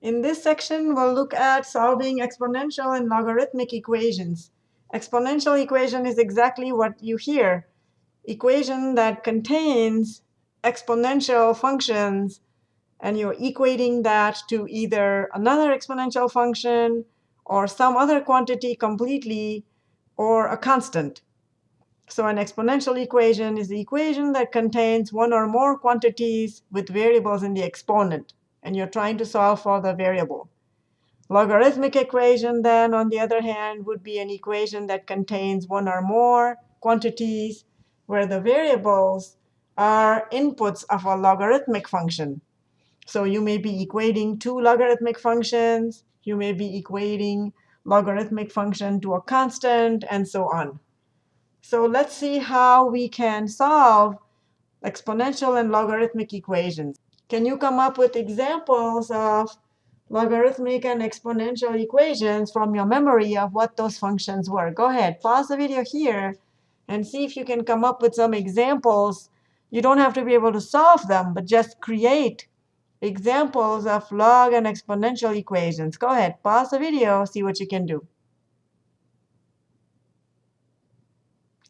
In this section, we'll look at solving exponential and logarithmic equations. Exponential equation is exactly what you hear. Equation that contains exponential functions, and you're equating that to either another exponential function or some other quantity completely or a constant. So an exponential equation is the equation that contains one or more quantities with variables in the exponent and you're trying to solve for the variable. Logarithmic equation, then, on the other hand, would be an equation that contains one or more quantities where the variables are inputs of a logarithmic function. So you may be equating two logarithmic functions. You may be equating logarithmic function to a constant, and so on. So let's see how we can solve exponential and logarithmic equations. Can you come up with examples of logarithmic and exponential equations from your memory of what those functions were? Go ahead, pause the video here and see if you can come up with some examples. You don't have to be able to solve them, but just create examples of log and exponential equations. Go ahead, pause the video, see what you can do.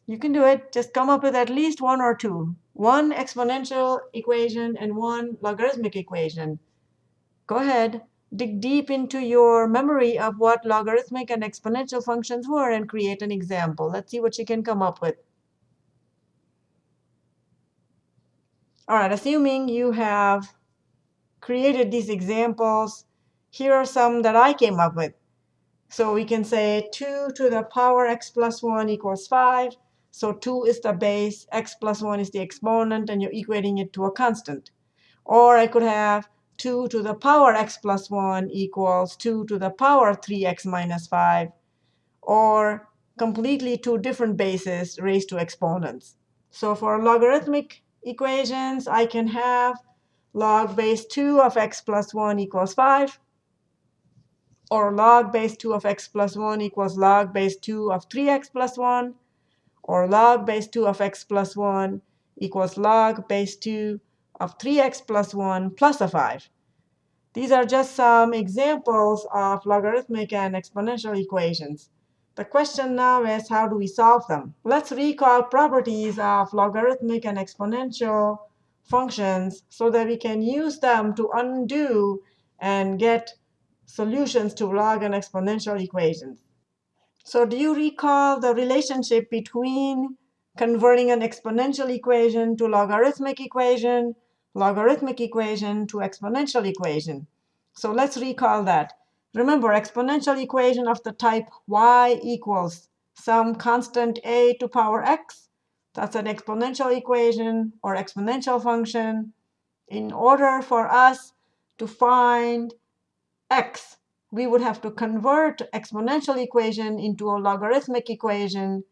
You can do it. Just come up with at least one or two one exponential equation and one logarithmic equation. Go ahead, dig deep into your memory of what logarithmic and exponential functions were and create an example. Let's see what you can come up with. All right, assuming you have created these examples, here are some that I came up with. So we can say 2 to the power x plus 1 equals 5. So 2 is the base, x plus 1 is the exponent, and you're equating it to a constant. Or I could have 2 to the power x plus 1 equals 2 to the power 3x minus 5, or completely two different bases raised to exponents. So for logarithmic equations, I can have log base 2 of x plus 1 equals 5, or log base 2 of x plus 1 equals log base 2 of 3x plus 1, or log base 2 of x plus 1 equals log base 2 of 3x plus 1 plus a 5. These are just some examples of logarithmic and exponential equations. The question now is, how do we solve them? Let's recall properties of logarithmic and exponential functions so that we can use them to undo and get solutions to log and exponential equations. So do you recall the relationship between converting an exponential equation to logarithmic equation, logarithmic equation to exponential equation? So let's recall that. Remember, exponential equation of the type y equals some constant a to power x. That's an exponential equation or exponential function. In order for us to find x, we would have to convert exponential equation into a logarithmic equation.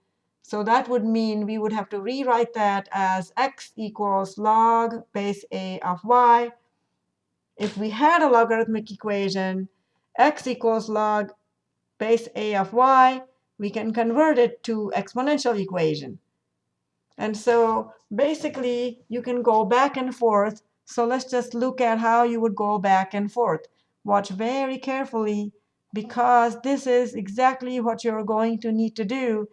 So that would mean we would have to rewrite that as x equals log base a of y. If we had a logarithmic equation, x equals log base a of y, we can convert it to exponential equation. And so basically, you can go back and forth. So let's just look at how you would go back and forth. Watch very carefully because this is exactly what you're going to need to do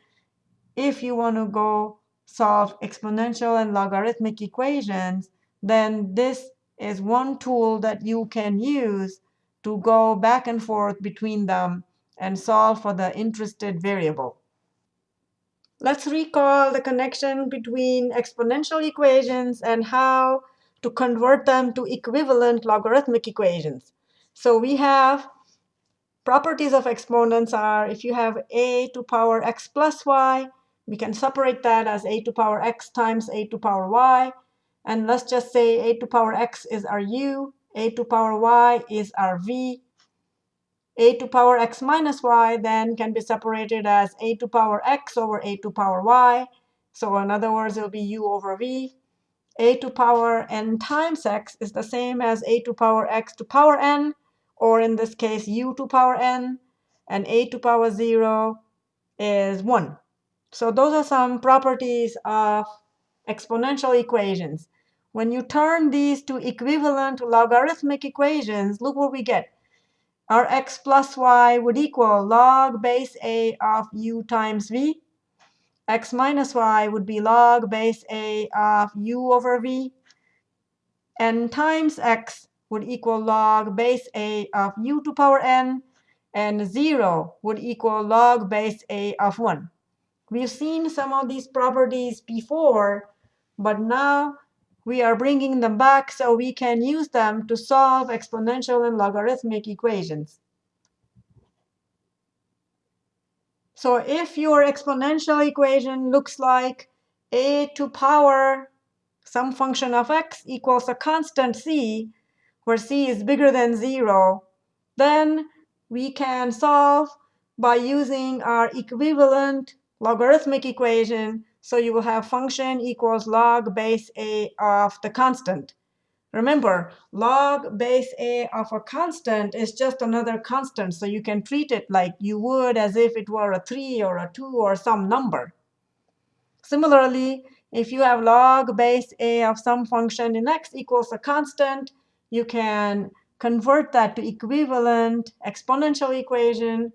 if you want to go solve exponential and logarithmic equations, then this is one tool that you can use to go back and forth between them and solve for the interested variable. Let's recall the connection between exponential equations and how to convert them to equivalent logarithmic equations. So we have properties of exponents are if you have a to power x plus y, we can separate that as a to power x times a to power y. And let's just say a to power x is our u, a to power y is our v. a to power x minus y then can be separated as a to power x over a to power y. So in other words, it will be u over v. a to power n times x is the same as a to power x to power n or in this case, u to power n, and a to power 0 is 1. So those are some properties of exponential equations. When you turn these to equivalent logarithmic equations, look what we get. our x plus y would equal log base a of u times v. x minus y would be log base a of u over v. And times x would equal log base a of u to power n. And 0 would equal log base a of 1. We've seen some of these properties before, but now we are bringing them back so we can use them to solve exponential and logarithmic equations. So if your exponential equation looks like a to power some function of x equals a constant c, where c is bigger than 0, then we can solve by using our equivalent logarithmic equation so you will have function equals log base a of the constant. Remember, log base a of a constant is just another constant. So you can treat it like you would as if it were a 3 or a 2 or some number. Similarly, if you have log base a of some function in x equals a constant, you can convert that to equivalent exponential equation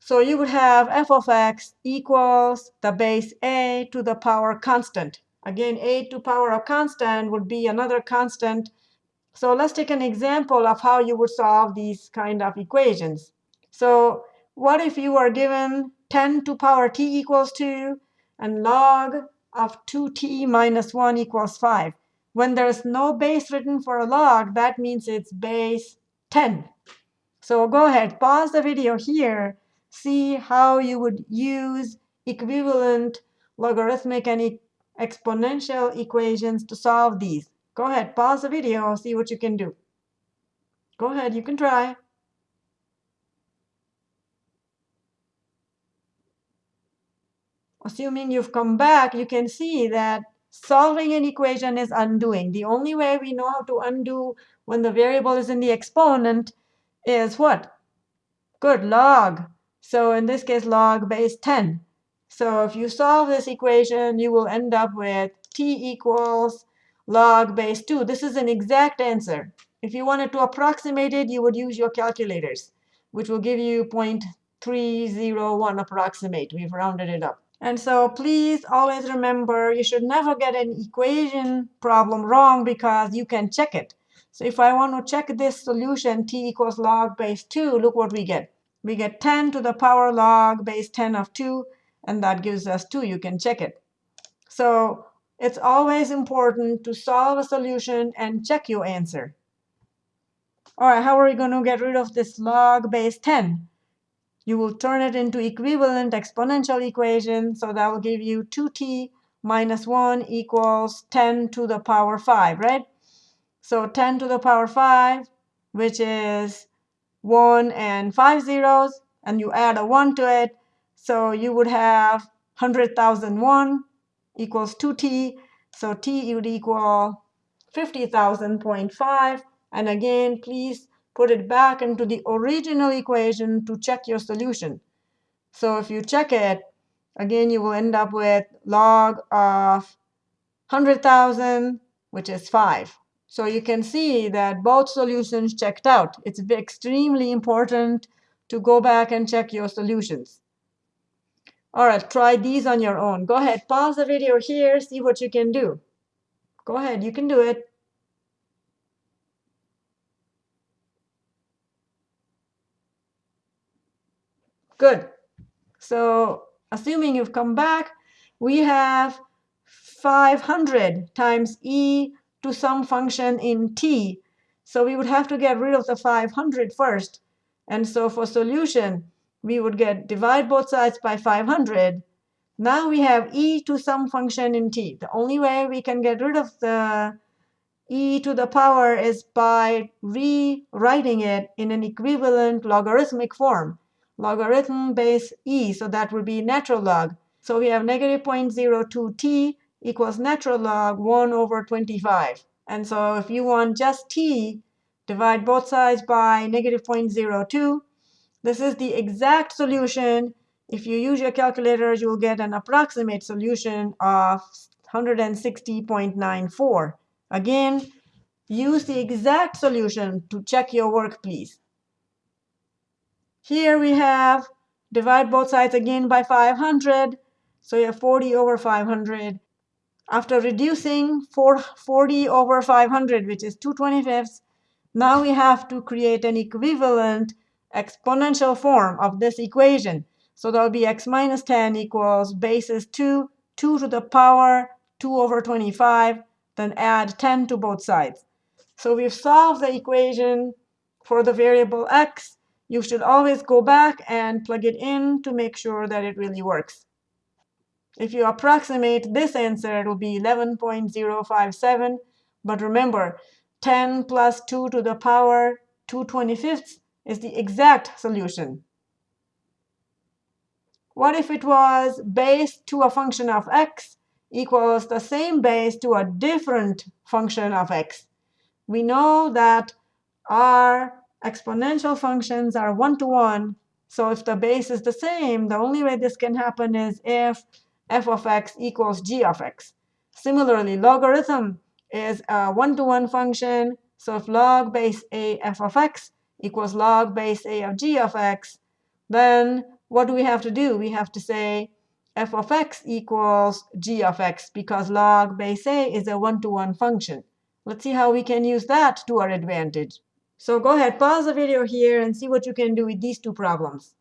so you would have f of x equals the base a to the power constant. Again, a to power of constant would be another constant. So let's take an example of how you would solve these kind of equations. So what if you are given 10 to power t equals 2 and log of 2t minus 1 equals 5? When there's no base written for a log, that means it's base 10. So go ahead, pause the video here see how you would use equivalent logarithmic and e exponential equations to solve these. Go ahead, pause the video, see what you can do. Go ahead, you can try. Assuming you've come back, you can see that solving an equation is undoing. The only way we know how to undo when the variable is in the exponent is what? Good, log. So in this case, log base 10. So if you solve this equation, you will end up with t equals log base 2. This is an exact answer. If you wanted to approximate it, you would use your calculators, which will give you 0.301 approximate. We've rounded it up. And so please always remember, you should never get an equation problem wrong because you can check it. So if I want to check this solution, t equals log base 2, look what we get we get 10 to the power log base 10 of 2, and that gives us 2. You can check it. So it's always important to solve a solution and check your answer. All right, how are we going to get rid of this log base 10? You will turn it into equivalent exponential equation. So that will give you 2t minus 1 equals 10 to the power 5, right? So 10 to the power 5, which is 1 and 5 zeros, and you add a 1 to it. So you would have 100,001 equals 2t. So t would equal 50,000.5. And again, please put it back into the original equation to check your solution. So if you check it, again, you will end up with log of 100,000, which is 5. So you can see that both solutions checked out. It's extremely important to go back and check your solutions. All right, try these on your own. Go ahead, pause the video here, see what you can do. Go ahead, you can do it. Good. So assuming you've come back, we have 500 times e to some function in t. So we would have to get rid of the 500 first. And so for solution, we would get divide both sides by 500. Now we have e to some function in t. The only way we can get rid of the e to the power is by rewriting it in an equivalent logarithmic form. Logarithm base e, so that would be natural log. So we have negative 0.02t equals natural log 1 over 25. And so if you want just t, divide both sides by negative 0.02. This is the exact solution. If you use your calculator, you'll get an approximate solution of 160.94. Again, use the exact solution to check your work, please. Here we have divide both sides again by 500. So you have 40 over 500. After reducing 40 over 500, which is 2 25ths, now we have to create an equivalent exponential form of this equation. So that will be x minus 10 equals basis 2, 2 to the power 2 over 25, then add 10 to both sides. So we've solved the equation for the variable x. You should always go back and plug it in to make sure that it really works. If you approximate this answer, it will be 11.057. But remember, 10 plus 2 to the power 2 25ths is the exact solution. What if it was base to a function of x equals the same base to a different function of x? We know that our exponential functions are one-to-one. -one, so if the base is the same, the only way this can happen is if f of x equals g of x. Similarly, logarithm is a one-to-one -one function. So if log base a f of x equals log base a of g of x, then what do we have to do? We have to say f of x equals g of x because log base a is a one-to-one -one function. Let's see how we can use that to our advantage. So go ahead, pause the video here and see what you can do with these two problems.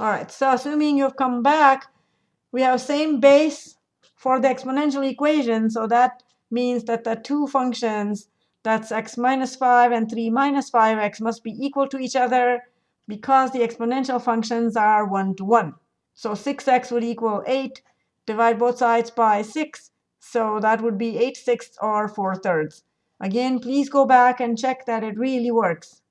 All right, so assuming you've come back, we have same base for the exponential equation. So that means that the two functions, that's x minus 5 and 3 minus 5x, must be equal to each other because the exponential functions are 1 to 1. So 6x would equal 8. Divide both sides by 6. So that would be 8 sixths or 4 thirds. Again, please go back and check that it really works.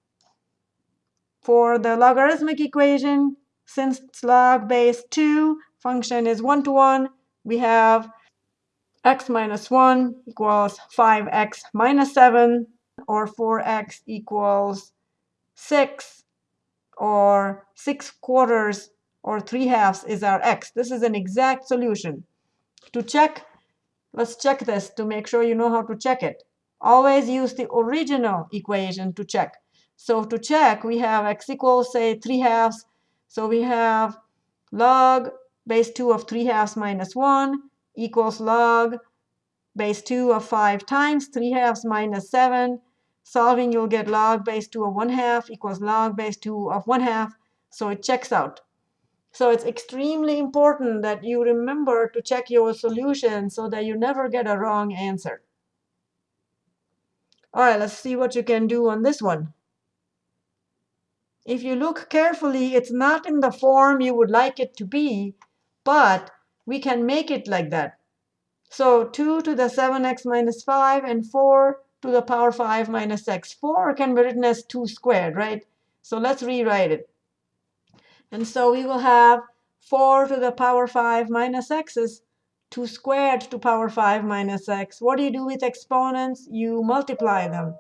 For the logarithmic equation, since log base 2 function is one-to-one, we have x minus 1 equals 5x minus 7, or 4x equals 6, or 6 quarters, or 3 halves is our x. This is an exact solution. To check, let's check this to make sure you know how to check it. Always use the original equation to check. So to check, we have x equals, say, 3 halves so we have log base 2 of 3 halves minus 1 equals log base 2 of 5 times 3 halves minus 7. Solving, you'll get log base 2 of 1 half equals log base 2 of 1 half. So it checks out. So it's extremely important that you remember to check your solution so that you never get a wrong answer. All right, let's see what you can do on this one. If you look carefully, it's not in the form you would like it to be, but we can make it like that. So 2 to the 7x minus 5 and 4 to the power 5 minus x. 4 can be written as 2 squared, right? So let's rewrite it. And so we will have 4 to the power 5 minus x is 2 squared to power 5 minus x. What do you do with exponents? You multiply them.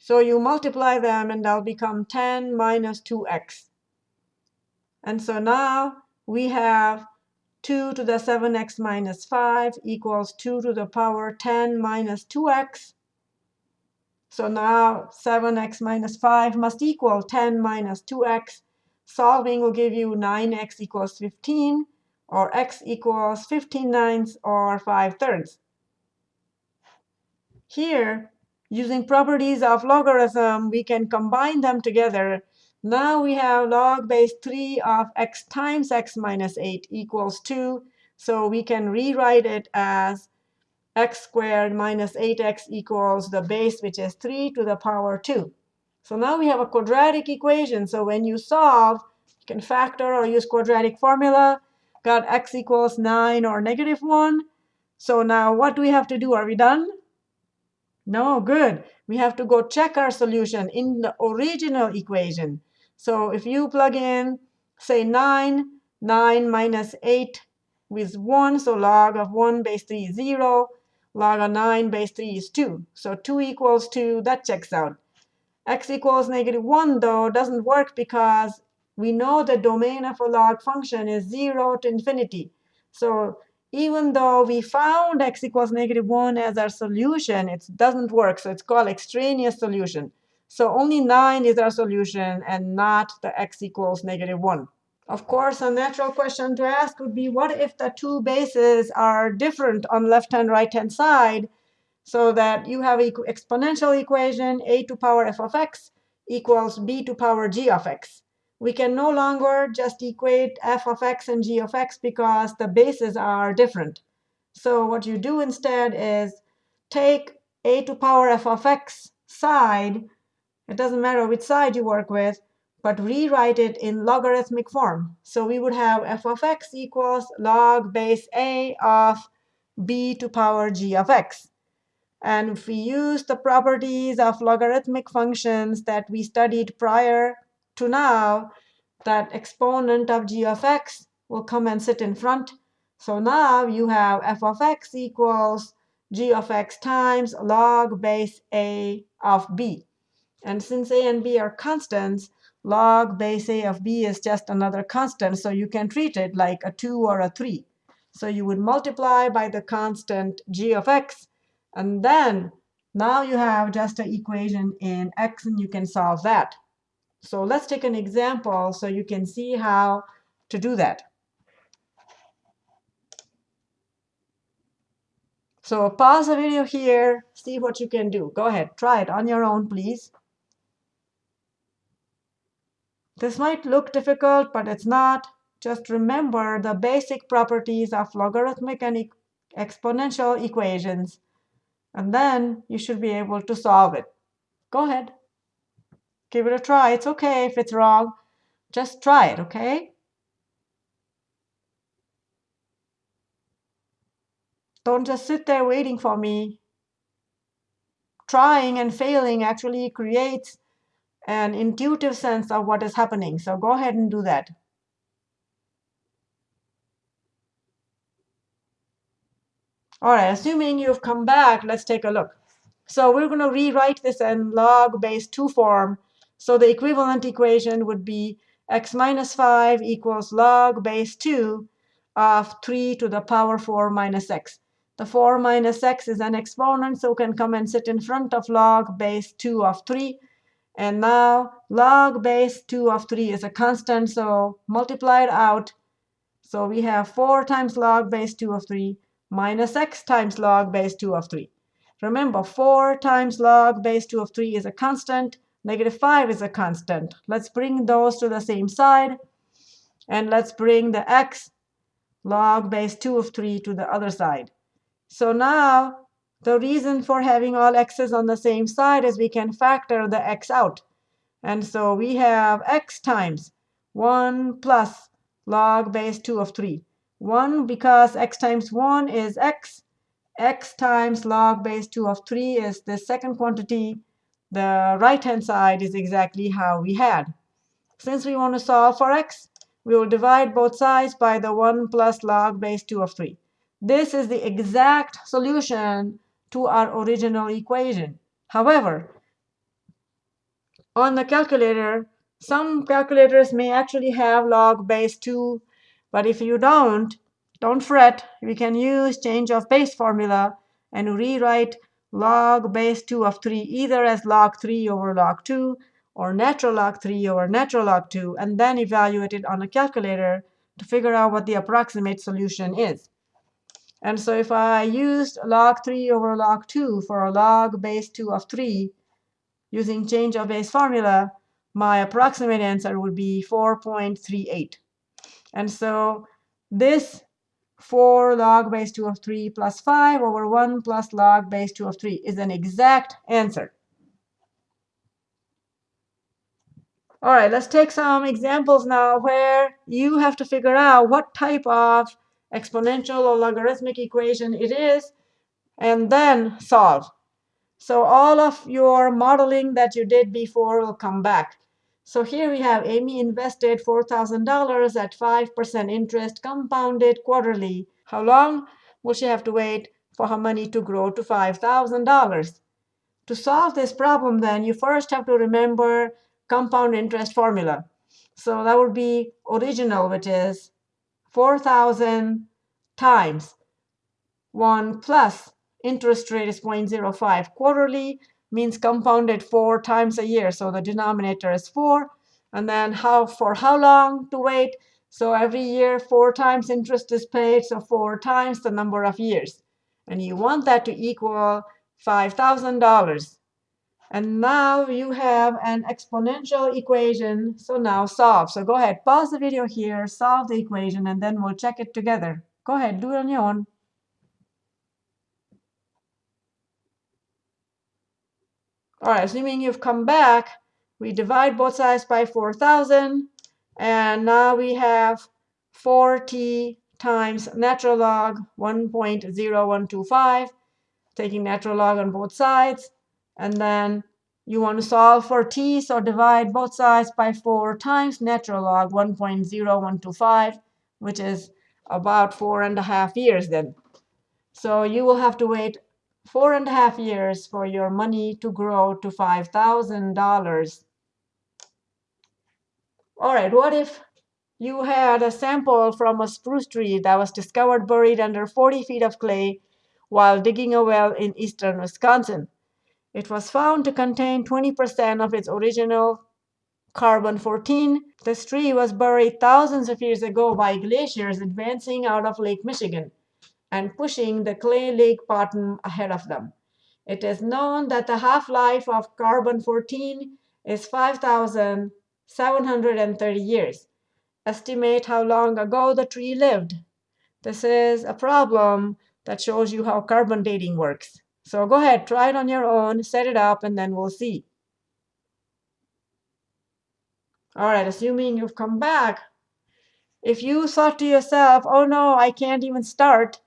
So you multiply them, and they'll become 10 minus 2x. And so now we have 2 to the 7x minus 5 equals 2 to the power 10 minus 2x. So now 7x minus 5 must equal 10 minus 2x. Solving will give you 9x equals 15, or x equals 15 ninths, or 5 thirds. Here, Using properties of logarithm, we can combine them together. Now we have log base 3 of x times x minus 8 equals 2. So we can rewrite it as x squared minus 8x equals the base, which is 3 to the power 2. So now we have a quadratic equation. So when you solve, you can factor or use quadratic formula. Got x equals 9 or negative 1. So now what do we have to do? Are we done? No, good. We have to go check our solution in the original equation. So if you plug in, say 9, 9 minus 8 with 1, so log of 1 base 3 is 0. Log of 9 base 3 is 2. So 2 equals 2, that checks out. X equals negative 1, though, doesn't work because we know the domain of a log function is 0 to infinity. So even though we found x equals negative 1 as our solution, it doesn't work. So it's called extraneous solution. So only 9 is our solution and not the x equals negative 1. Of course, a natural question to ask would be, what if the two bases are different on left-hand, right-hand side, so that you have an exponential equation, a to power f of x equals b to power g of x we can no longer just equate f of x and g of x because the bases are different. So what you do instead is take a to power f of x side. It doesn't matter which side you work with, but rewrite it in logarithmic form. So we would have f of x equals log base a of b to power g of x. And if we use the properties of logarithmic functions that we studied prior to now, that exponent of g of x will come and sit in front. So now you have f of x equals g of x times log base a of b. And since a and b are constants, log base a of b is just another constant. So you can treat it like a 2 or a 3. So you would multiply by the constant g of x. And then now you have just an equation in x, and you can solve that. So let's take an example so you can see how to do that. So pause the video here, see what you can do. Go ahead, try it on your own, please. This might look difficult, but it's not. Just remember the basic properties of logarithmic and e exponential equations, and then you should be able to solve it. Go ahead. Give it a try. It's OK if it's wrong. Just try it, OK? Don't just sit there waiting for me. Trying and failing actually creates an intuitive sense of what is happening. So go ahead and do that. All right, assuming you've come back, let's take a look. So we're going to rewrite this in log base 2 form so the equivalent equation would be x minus 5 equals log base 2 of 3 to the power 4 minus x. The 4 minus x is an exponent, so can come and sit in front of log base 2 of 3. And now log base 2 of 3 is a constant, so multiply it out. So we have 4 times log base 2 of 3 minus x times log base 2 of 3. Remember, 4 times log base 2 of 3 is a constant. Negative 5 is a constant. Let's bring those to the same side. And let's bring the x log base 2 of 3 to the other side. So now the reason for having all x's on the same side is we can factor the x out. And so we have x times 1 plus log base 2 of 3. 1 because x times 1 is x. x times log base 2 of 3 is the second quantity the right-hand side is exactly how we had. Since we want to solve for x, we will divide both sides by the 1 plus log base 2 of 3. This is the exact solution to our original equation. However, on the calculator, some calculators may actually have log base 2. But if you don't, don't fret. We can use change of base formula and rewrite log base 2 of 3 either as log 3 over log 2 or natural log 3 over natural log 2, and then evaluate it on a calculator to figure out what the approximate solution is. And so if I used log 3 over log 2 for a log base 2 of 3 using change of base formula, my approximate answer would be 4.38. And so this 4 log base 2 of 3 plus 5 over 1 plus log base 2 of 3 is an exact answer. All right, let's take some examples now where you have to figure out what type of exponential or logarithmic equation it is, and then solve. So all of your modeling that you did before will come back. So here we have Amy invested $4,000 at 5% interest compounded quarterly. How long will she have to wait for her money to grow to $5,000? To solve this problem, then, you first have to remember compound interest formula. So that would be original, which is 4,000 times 1 plus interest rate is 0.05. Quarterly means compounded four times a year. So the denominator is 4. And then how for how long to wait? So every year, four times interest is paid, so four times the number of years. And you want that to equal $5,000. And now you have an exponential equation. So now solve. So go ahead, pause the video here, solve the equation, and then we'll check it together. Go ahead, do it on your own. All right, assuming you've come back, we divide both sides by 4,000. And now we have 4t times natural log 1.0125, taking natural log on both sides. And then you want to solve for t, so divide both sides by 4 times natural log 1.0125, which is about four and a half years then. So you will have to wait four and a half years for your money to grow to $5,000. All right, what if you had a sample from a spruce tree that was discovered buried under 40 feet of clay while digging a well in eastern Wisconsin? It was found to contain 20% of its original carbon-14. This tree was buried thousands of years ago by glaciers advancing out of Lake Michigan and pushing the clay lake bottom ahead of them. It is known that the half-life of carbon-14 is 5,730 years. Estimate how long ago the tree lived. This is a problem that shows you how carbon dating works. So go ahead, try it on your own, set it up, and then we'll see. All right, assuming you've come back, if you thought to yourself, oh no, I can't even start,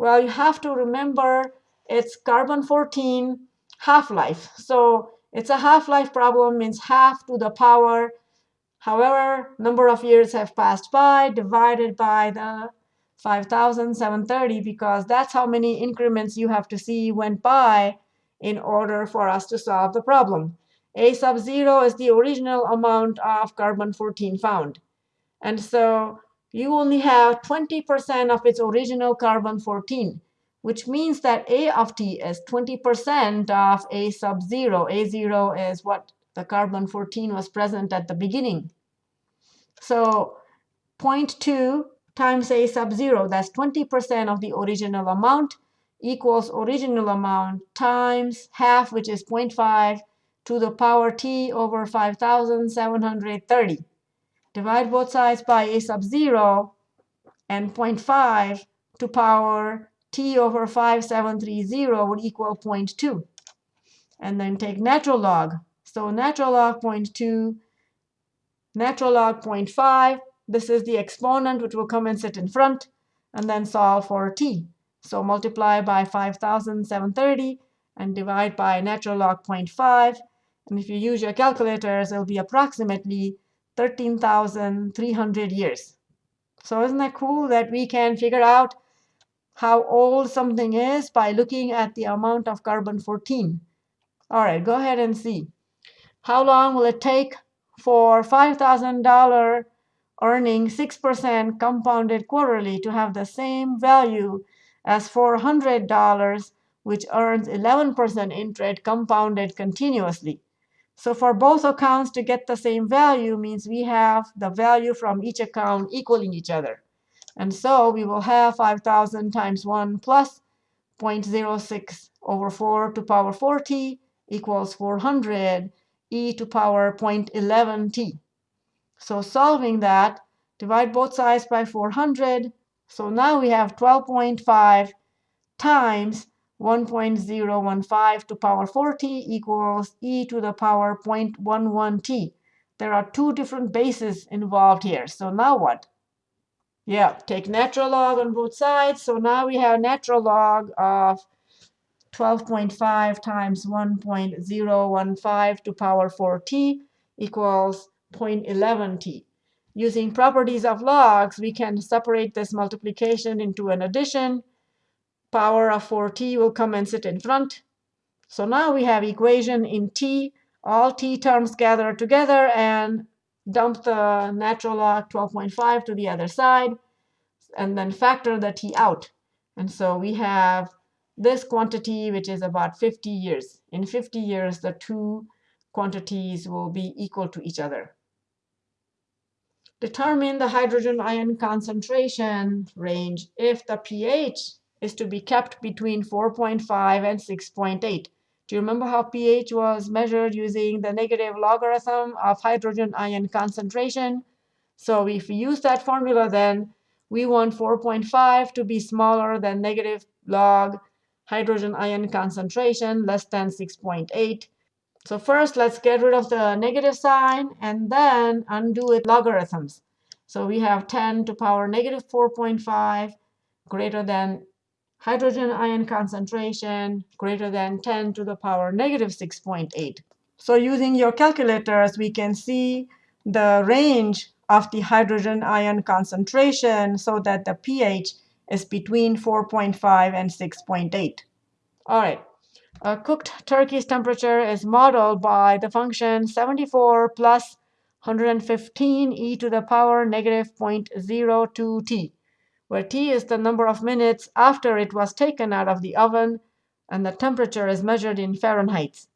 well, you have to remember it's carbon-14 half-life. So it's a half-life problem, means half to the power. However, number of years have passed by, divided by the 5,730, because that's how many increments you have to see went by in order for us to solve the problem. A sub 0 is the original amount of carbon-14 found. And so you only have 20% of its original carbon-14 which means that A of t is 20% of A sub 0. A0 is what the carbon-14 was present at the beginning. So 0.2 times A sub 0, that's 20% of the original amount, equals original amount times half, which is 0.5, to the power t over 5,730. Divide both sides by A sub 0 and 0.5 to power t over 5730 would equal 0.2. And then take natural log. So natural log 0.2, natural log 0.5. This is the exponent, which will come and sit in front, and then solve for t. So multiply by 5730 and divide by natural log 0.5. And if you use your calculators, it'll be approximately 13,300 years. So isn't that cool that we can figure out how old something is by looking at the amount of carbon-14. All right, go ahead and see. How long will it take for $5,000 earning 6% compounded quarterly to have the same value as $400, which earns 11% interest compounded continuously? So for both accounts to get the same value means we have the value from each account equaling each other. And so we will have 5,000 times 1 plus 0.06 over 4 to power 4t equals 400 e to power 0.11t. So solving that, divide both sides by 400. So now we have 12.5 times 1.015 to power 4t equals e to the power 0.11t. There are two different bases involved here. So now what? Yeah, take natural log on both sides. So now we have natural log of 12.5 times 1.015 to power 4t equals 0.11t. Using properties of logs, we can separate this multiplication into an addition. Power of 4t will come and sit in front. So now we have equation in t. All t terms gather together and dump the natural log 12.5 to the other side, and then factor the t out. And so we have this quantity, which is about 50 years. In 50 years, the two quantities will be equal to each other. Determine the hydrogen ion concentration range if the pH is to be kept between 4.5 and 6.8. Do you remember how pH was measured using the negative logarithm of hydrogen ion concentration? So if we use that formula, then we want 4.5 to be smaller than negative log hydrogen ion concentration less than 6.8. So first, let's get rid of the negative sign and then undo it logarithms. So we have 10 to power negative 4.5 greater than hydrogen ion concentration greater than 10 to the power negative 6.8. So using your calculators, we can see the range of the hydrogen ion concentration so that the pH is between 4.5 and 6.8. All right. A cooked turkey's temperature is modeled by the function 74 plus 115 e to the power negative 0.02 t, where t is the number of minutes after it was taken out of the oven, and the temperature is measured in Fahrenheit.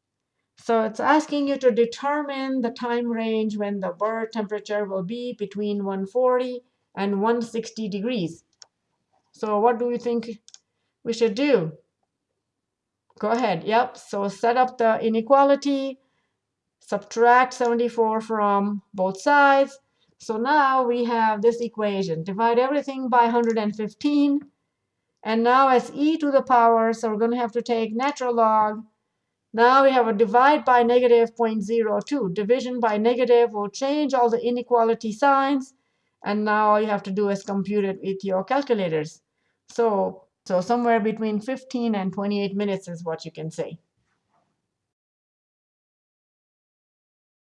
So it's asking you to determine the time range when the bird temperature will be between 140 and 160 degrees. So what do you think we should do? Go ahead. Yep. So set up the inequality, subtract 74 from both sides. So now we have this equation. Divide everything by 115. And now as e to the power, so we're going to have to take natural log. Now we have a divide by negative 0.02. Division by negative will change all the inequality signs. And now all you have to do is compute it with your calculators. So so somewhere between 15 and 28 minutes is what you can say.